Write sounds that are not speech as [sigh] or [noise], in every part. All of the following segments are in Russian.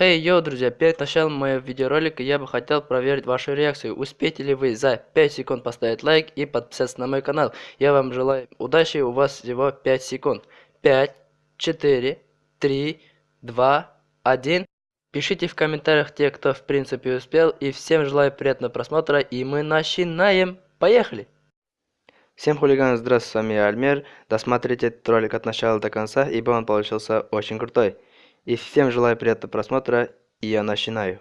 Хей, hey, йоу, друзья, перед началом моего видеоролика я бы хотел проверить вашу реакцию. Успеете ли вы за 5 секунд поставить лайк и подписаться на мой канал? Я вам желаю удачи, у вас всего 5 секунд. 5, 4, 3, 2, 1. Пишите в комментариях те, кто в принципе успел. И всем желаю приятного просмотра. И мы начинаем. Поехали! Всем хулиганы, здравствуйте, с вами я Альмер. Досмотрите этот ролик от начала до конца, ибо он получился очень крутой. И всем желаю приятного просмотра, и я начинаю.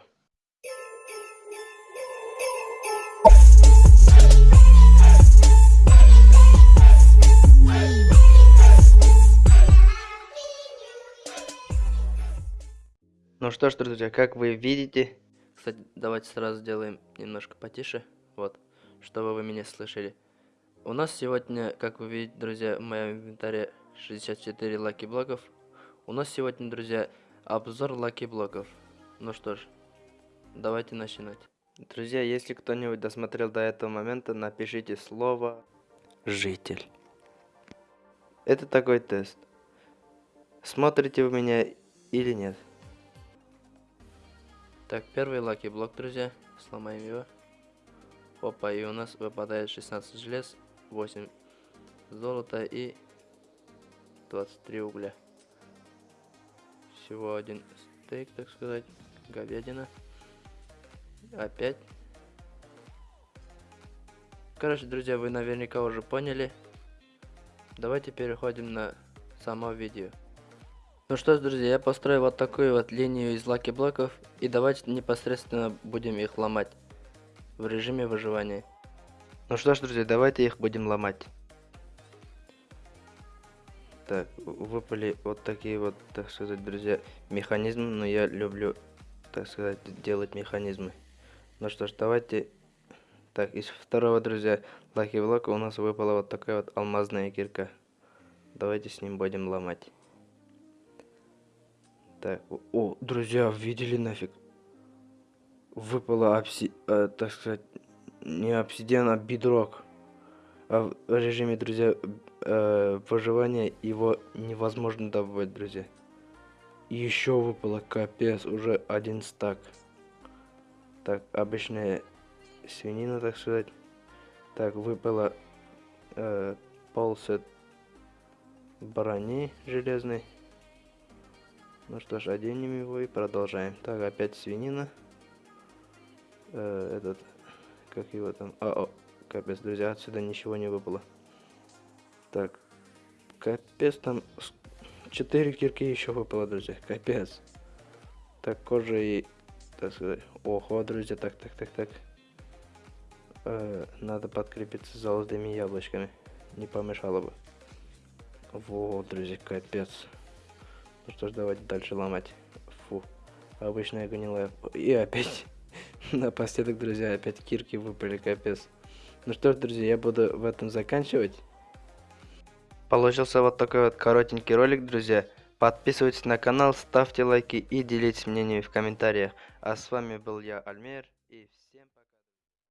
Ну что ж, друзья, как вы видите... Кстати, давайте сразу сделаем немножко потише, вот, чтобы вы меня слышали. У нас сегодня, как вы видите, друзья, в моем инвентаре 64 лаки блоков, у нас сегодня, друзья, обзор lucky блоков. Ну что ж, давайте начинать. Друзья, если кто-нибудь досмотрел до этого момента, напишите слово «житель». Это такой тест. Смотрите вы меня или нет? Так, первый lucky block, друзья. Сломаем его. Опа, и у нас выпадает 16 желез, 8 золота и 23 угля всего один стейк, так сказать, говядина. Опять. Короче, друзья, вы наверняка уже поняли. Давайте переходим на само видео. Ну что ж, друзья, я построил вот такую вот линию из лаки блоков. И давайте непосредственно будем их ломать. В режиме выживания. Ну что ж, друзья, давайте их будем ломать. Так, выпали вот такие вот, так сказать, друзья, механизмы, но я люблю, так сказать, делать механизмы. Ну что ж, давайте... Так, из второго, друзья, лаки блока у нас выпала вот такая вот алмазная кирка. Давайте с ним будем ломать. Так, о, друзья, видели нафиг? Выпала обси... Э, так сказать, не обсидиан, а бидрок. А в режиме, друзья, э, выживания его невозможно добывать, друзья. Еще выпало капец, уже один стак. Так, обычная свинина, так сказать. Так, выпало э, полсет брони железной. Ну что ж, оденем его и продолжаем. Так, опять свинина. Э, этот, как его там... А, капец, друзья, отсюда ничего не выпало. Так, капец, там 4 кирки еще выпало, друзья, капец. Так, кожа и, так сказать, ого, друзья, так, так, так, так. Э, надо подкрепиться золотыми яблочками, не помешало бы. Вот, друзья, капец. Ну что ж, давайте дальше ломать. Фу, обычная гнилая. И опять, [laughs] напоследок, друзья, опять кирки выпали, капец. Ну что ж, друзья, я буду в этом заканчивать. Получился вот такой вот коротенький ролик, друзья. Подписывайтесь на канал, ставьте лайки и делитесь мнениями в комментариях. А с вами был я, Альмер.